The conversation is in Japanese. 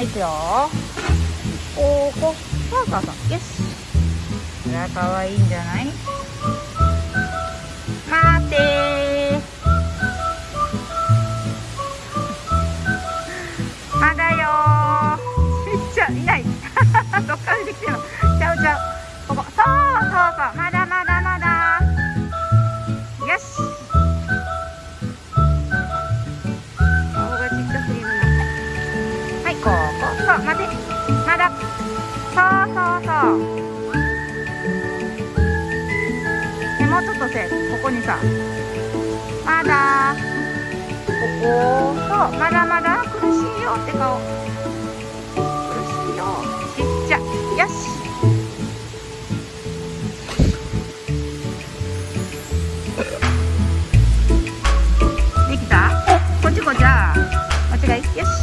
はい、いくよ。おーこ。パーカーさん。よし。これは可愛いんじゃない？待ってまだよ ちっちゃいない どっから出てきてんの？そう待てまだ。そうそうそう。でもうちょっとせここにさ。まだ。ここそう。まだまだ苦しいよって顔。苦しいよ。ちっちゃ。よし。できた？こっちこっち。じゃあ間違い？よし。